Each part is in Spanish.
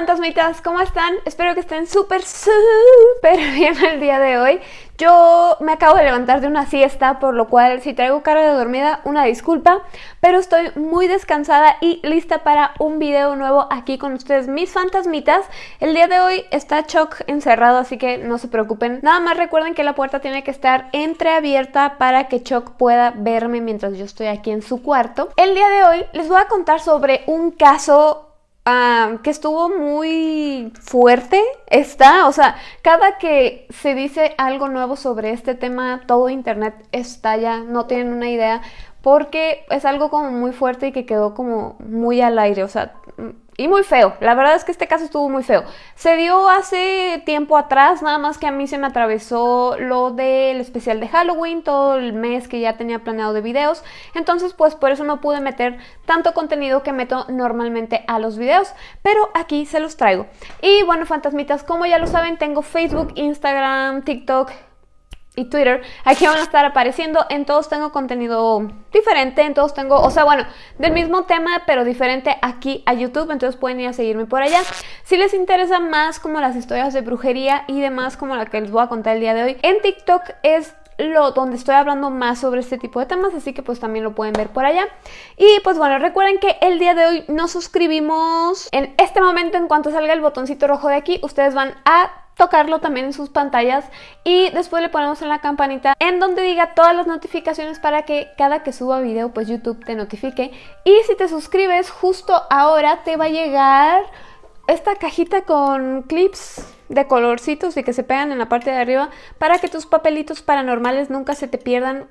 fantasmitas, ¿cómo están? Espero que estén súper, súper bien el día de hoy. Yo me acabo de levantar de una siesta, por lo cual si traigo cara de dormida, una disculpa, pero estoy muy descansada y lista para un video nuevo aquí con ustedes, mis fantasmitas. El día de hoy está Chuck encerrado, así que no se preocupen. Nada más recuerden que la puerta tiene que estar entreabierta para que Chuck pueda verme mientras yo estoy aquí en su cuarto. El día de hoy les voy a contar sobre un caso Ah, que estuvo muy fuerte está, o sea, cada que se dice algo nuevo sobre este tema, todo internet estalla, no tienen una idea, porque es algo como muy fuerte y que quedó como muy al aire, o sea, y muy feo. La verdad es que este caso estuvo muy feo. Se dio hace tiempo atrás, nada más que a mí se me atravesó lo del especial de Halloween, todo el mes que ya tenía planeado de videos. Entonces, pues por eso no pude meter tanto contenido que meto normalmente a los videos. Pero aquí se los traigo. Y bueno, fantasmitas, como ya lo saben, tengo Facebook, Instagram, TikTok, y Twitter. Aquí van a estar apareciendo. En todos tengo contenido diferente. En todos tengo, o sea, bueno, del mismo tema, pero diferente aquí a YouTube. Entonces pueden ir a seguirme por allá. Si les interesa más como las historias de brujería y demás como la que les voy a contar el día de hoy, en TikTok es lo, donde estoy hablando más sobre este tipo de temas, así que pues también lo pueden ver por allá. Y pues bueno, recuerden que el día de hoy nos suscribimos. En este momento, en cuanto salga el botoncito rojo de aquí, ustedes van a tocarlo también en sus pantallas y después le ponemos en la campanita en donde diga todas las notificaciones para que cada que suba video pues YouTube te notifique y si te suscribes justo ahora te va a llegar esta cajita con clips de colorcitos y que se pegan en la parte de arriba para que tus papelitos paranormales nunca se te pierdan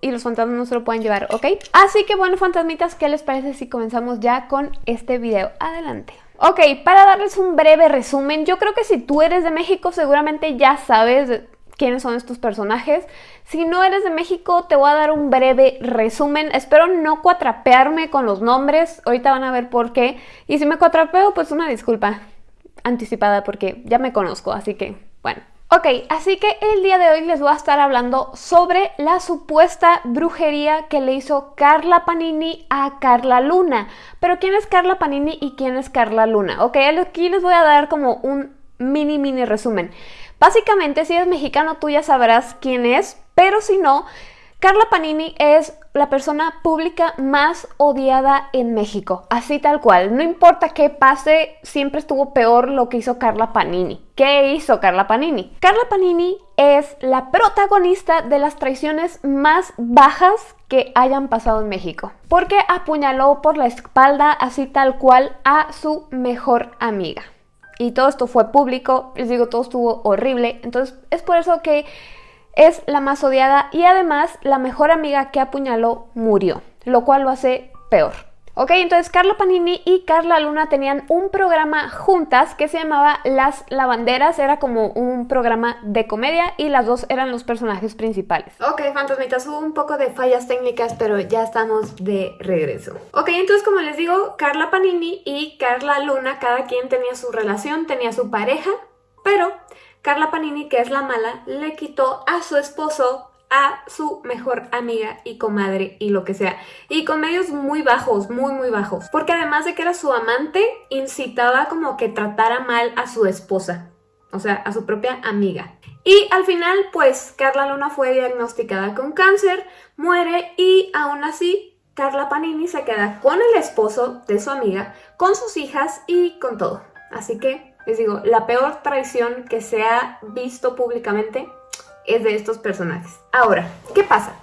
y los fantasmas no se lo pueden llevar, ¿ok? Así que bueno, fantasmitas, ¿qué les parece si comenzamos ya con este video? Adelante. Ok, para darles un breve resumen, yo creo que si tú eres de México seguramente ya sabes quiénes son estos personajes. Si no eres de México, te voy a dar un breve resumen. Espero no cuatrapearme con los nombres, ahorita van a ver por qué. Y si me cuatrapeo, pues una disculpa anticipada porque ya me conozco, así que bueno. Ok, así que el día de hoy les voy a estar hablando sobre la supuesta brujería que le hizo Carla Panini a Carla Luna. Pero ¿quién es Carla Panini y quién es Carla Luna? Ok, aquí les voy a dar como un mini mini resumen. Básicamente, si eres mexicano tú ya sabrás quién es, pero si no, Carla Panini es la persona pública más odiada en México, así tal cual. No importa qué pase, siempre estuvo peor lo que hizo Carla Panini. ¿Qué hizo Carla Panini? Carla Panini es la protagonista de las traiciones más bajas que hayan pasado en México, porque apuñaló por la espalda así tal cual a su mejor amiga. Y todo esto fue público, les digo, todo estuvo horrible, entonces es por eso que es la más odiada y además la mejor amiga que apuñaló murió, lo cual lo hace peor. Ok, entonces Carla Panini y Carla Luna tenían un programa juntas que se llamaba Las Lavanderas, era como un programa de comedia y las dos eran los personajes principales. Ok, fantasmitas, hubo un poco de fallas técnicas, pero ya estamos de regreso. Ok, entonces como les digo, Carla Panini y Carla Luna, cada quien tenía su relación, tenía su pareja, pero Carla Panini, que es la mala, le quitó a su esposo a su mejor amiga y comadre y lo que sea. Y con medios muy bajos, muy muy bajos. Porque además de que era su amante, incitaba como que tratara mal a su esposa. O sea, a su propia amiga. Y al final, pues, Carla Luna fue diagnosticada con cáncer, muere y aún así Carla Panini se queda con el esposo de su amiga, con sus hijas y con todo. Así que les digo, la peor traición que se ha visto públicamente es de estos personajes. Ahora, ¿qué pasa?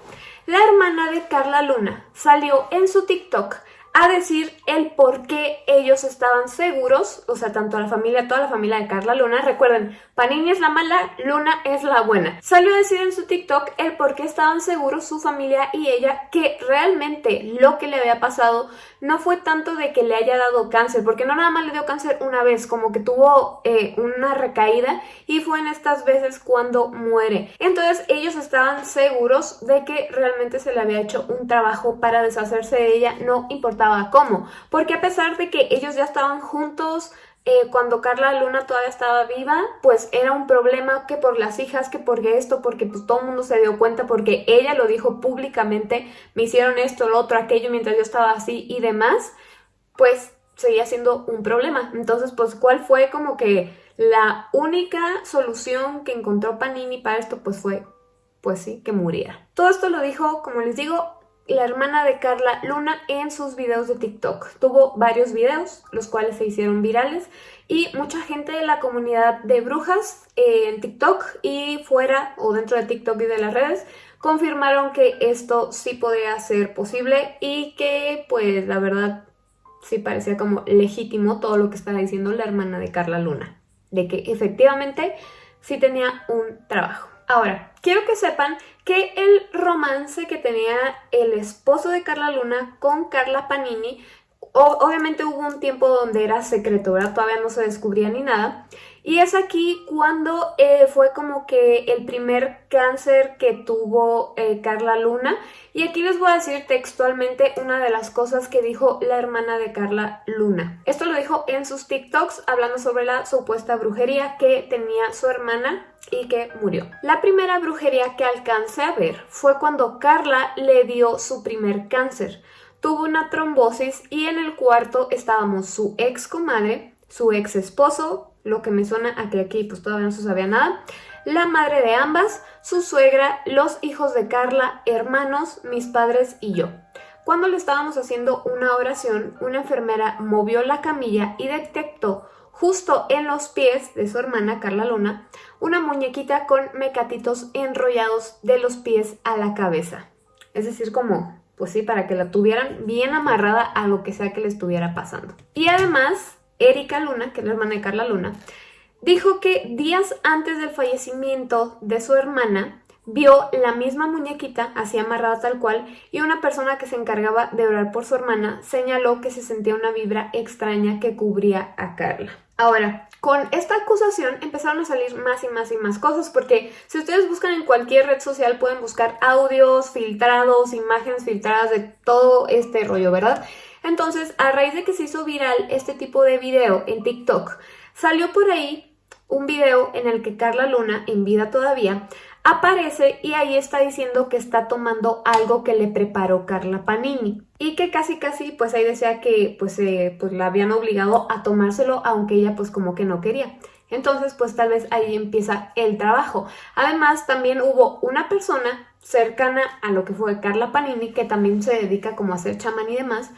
La hermana de Carla Luna salió en su TikTok a decir el por qué ellos estaban seguros, o sea, tanto la familia, toda la familia de Carla Luna, recuerden, Panini es la mala, Luna es la buena. Salió a decir en su TikTok el por qué estaban seguros su familia y ella que realmente lo que le había pasado no fue tanto de que le haya dado cáncer, porque no nada más le dio cáncer una vez, como que tuvo eh, una recaída y fue en estas veces cuando muere. Entonces ellos estaban seguros de que realmente se le había hecho un trabajo para deshacerse de ella, no importaba cómo, porque a pesar de que ellos ya estaban juntos, eh, cuando Carla Luna todavía estaba viva, pues era un problema que por las hijas, que porque esto, porque pues todo el mundo se dio cuenta, porque ella lo dijo públicamente, me hicieron esto, lo otro, aquello mientras yo estaba así y demás, pues seguía siendo un problema. Entonces, pues, ¿cuál fue como que la única solución que encontró Panini para esto? Pues fue, pues sí, que muriera. Todo esto lo dijo, como les digo, la hermana de Carla Luna en sus videos de TikTok. Tuvo varios videos, los cuales se hicieron virales y mucha gente de la comunidad de brujas en TikTok y fuera o dentro de TikTok y de las redes confirmaron que esto sí podía ser posible y que pues la verdad sí parecía como legítimo todo lo que estaba diciendo la hermana de Carla Luna, de que efectivamente sí tenía un trabajo. Ahora, quiero que sepan que el romance que tenía el esposo de Carla Luna con Carla Panini, obviamente hubo un tiempo donde era secreto. Todavía no se descubría ni nada. Y es aquí cuando eh, fue como que el primer cáncer que tuvo eh, Carla Luna. Y aquí les voy a decir textualmente una de las cosas que dijo la hermana de Carla Luna. Esto lo dijo en sus TikToks hablando sobre la supuesta brujería que tenía su hermana y que murió. La primera brujería que alcancé a ver fue cuando Carla le dio su primer cáncer. Tuvo una trombosis y en el cuarto estábamos su ex comadre, su ex esposo, lo que me suena a que aquí pues todavía no se sabía nada, la madre de ambas, su suegra, los hijos de Carla, hermanos, mis padres y yo. Cuando le estábamos haciendo una oración, una enfermera movió la camilla y detectó justo en los pies de su hermana Carla Luna una muñequita con mecatitos enrollados de los pies a la cabeza. Es decir, como, pues sí, para que la tuvieran bien amarrada a lo que sea que le estuviera pasando. Y además, Erika Luna, que es la hermana de Carla Luna, dijo que días antes del fallecimiento de su hermana, vio la misma muñequita así amarrada tal cual y una persona que se encargaba de orar por su hermana señaló que se sentía una vibra extraña que cubría a Carla. Ahora, con esta acusación empezaron a salir más y más y más cosas porque si ustedes buscan en cualquier red social pueden buscar audios filtrados, imágenes filtradas de todo este rollo, ¿verdad? Entonces, a raíz de que se hizo viral este tipo de video en TikTok, salió por ahí un video en el que Carla Luna, en vida todavía, aparece y ahí está diciendo que está tomando algo que le preparó Carla Panini y que casi casi pues ahí decía que pues, eh, pues la habían obligado a tomárselo aunque ella pues como que no quería. Entonces pues tal vez ahí empieza el trabajo. Además también hubo una persona cercana a lo que fue Carla Panini que también se dedica como a hacer chamán y demás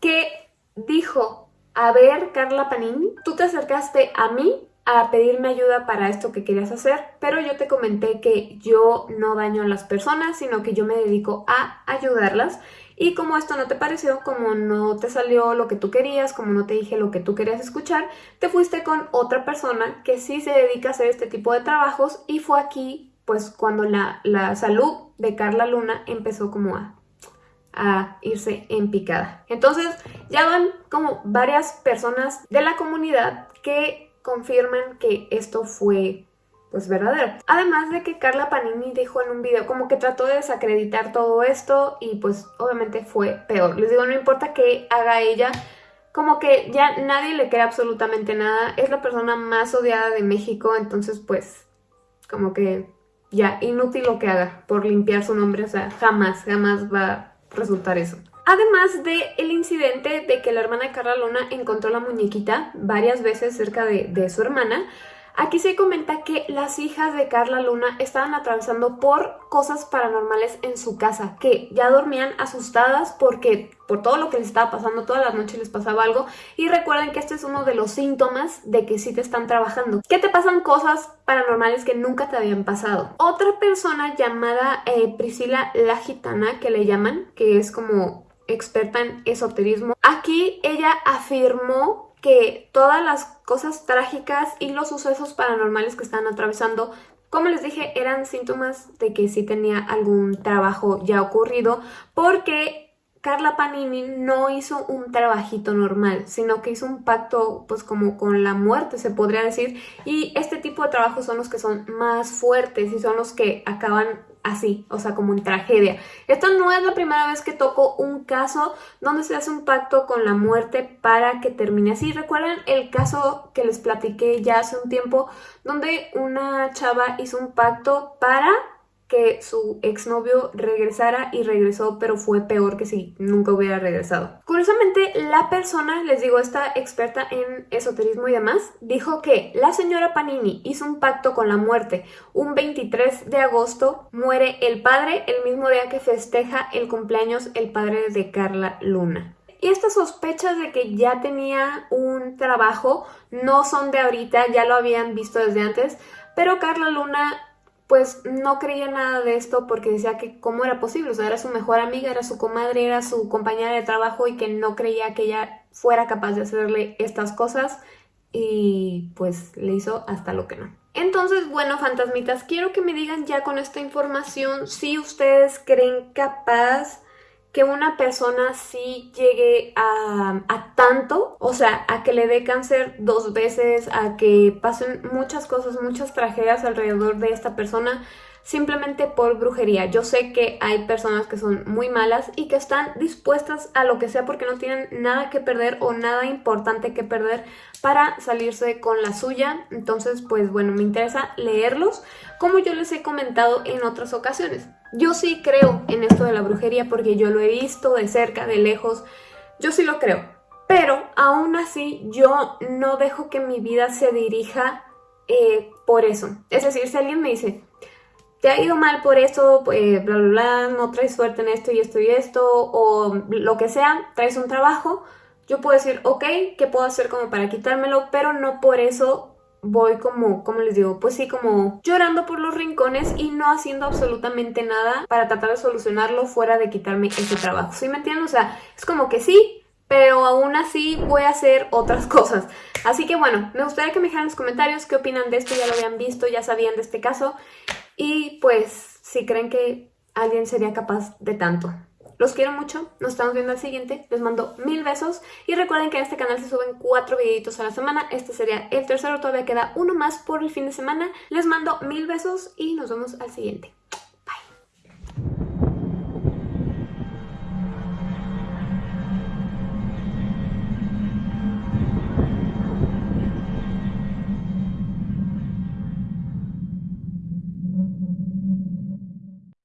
que dijo, a ver, Carla Panini, tú te acercaste a mí a pedirme ayuda para esto que querías hacer, pero yo te comenté que yo no daño a las personas, sino que yo me dedico a ayudarlas. Y como esto no te pareció, como no te salió lo que tú querías, como no te dije lo que tú querías escuchar, te fuiste con otra persona que sí se dedica a hacer este tipo de trabajos y fue aquí pues cuando la, la salud de Carla Luna empezó como a a irse en picada. Entonces ya van como varias personas de la comunidad que confirman que esto fue pues verdadero. Además de que Carla Panini dijo en un video como que trató de desacreditar todo esto y pues obviamente fue peor. Les digo, no importa qué haga ella, como que ya nadie le cree absolutamente nada. Es la persona más odiada de México, entonces pues como que ya inútil lo que haga por limpiar su nombre. O sea, jamás, jamás va resultar eso. Además de el incidente de que la hermana de Carla Luna encontró la muñequita varias veces cerca de, de su hermana, Aquí se comenta que las hijas de Carla Luna estaban atravesando por cosas paranormales en su casa, que ya dormían asustadas porque por todo lo que les estaba pasando, todas las noches les pasaba algo. Y recuerden que este es uno de los síntomas de que sí te están trabajando. Que te pasan cosas paranormales que nunca te habían pasado. Otra persona llamada eh, Priscila la Gitana, que le llaman, que es como experta en esoterismo. Aquí ella afirmó que todas las cosas trágicas y los sucesos paranormales que están atravesando, como les dije, eran síntomas de que sí tenía algún trabajo ya ocurrido, porque Carla Panini no hizo un trabajito normal, sino que hizo un pacto pues como con la muerte se podría decir y este tipo de trabajos son los que son más fuertes y son los que acaban así, o sea como en tragedia. Esta no es la primera vez que toco un caso donde se hace un pacto con la muerte para que termine así. ¿Recuerdan el caso que les platiqué ya hace un tiempo donde una chava hizo un pacto para que su exnovio regresara y regresó, pero fue peor que si nunca hubiera regresado. Curiosamente, la persona, les digo, esta experta en esoterismo y demás, dijo que la señora Panini hizo un pacto con la muerte. Un 23 de agosto muere el padre, el mismo día que festeja el cumpleaños el padre de Carla Luna. Y estas sospechas de que ya tenía un trabajo no son de ahorita, ya lo habían visto desde antes, pero Carla Luna pues no creía nada de esto porque decía que cómo era posible, o sea, era su mejor amiga, era su comadre, era su compañera de trabajo y que no creía que ella fuera capaz de hacerle estas cosas y pues le hizo hasta lo que no. Entonces, bueno, fantasmitas, quiero que me digan ya con esta información si ustedes creen capaz que una persona sí llegue a, tanto, o sea, a que le dé cáncer dos veces, a que pasen muchas cosas, muchas tragedias alrededor de esta persona, simplemente por brujería. Yo sé que hay personas que son muy malas y que están dispuestas a lo que sea porque no tienen nada que perder o nada importante que perder para salirse con la suya. Entonces, pues bueno, me interesa leerlos como yo les he comentado en otras ocasiones. Yo sí creo en esto de la brujería porque yo lo he visto de cerca, de lejos, yo sí lo creo. Pero aún así yo no dejo que mi vida se dirija eh, por eso. Es decir, si alguien me dice, te ha ido mal por eso, pues bla, bla, bla, no traes suerte en esto y esto y esto, o lo que sea, traes un trabajo, yo puedo decir, ok, ¿qué puedo hacer como para quitármelo? Pero no por eso voy como, como les digo, pues sí, como llorando por los rincones y no haciendo absolutamente nada para tratar de solucionarlo fuera de quitarme ese trabajo. ¿Sí me entienden? O sea, es como que sí, pero aún así voy a hacer otras cosas. Así que bueno, me gustaría que me dejaran en los comentarios qué opinan de esto, ya lo habían visto, ya sabían de este caso y pues si creen que alguien sería capaz de tanto. Los quiero mucho, nos estamos viendo al siguiente, les mando mil besos y recuerden que en este canal se suben cuatro videitos a la semana, este sería el tercero, todavía queda uno más por el fin de semana. Les mando mil besos y nos vemos al siguiente.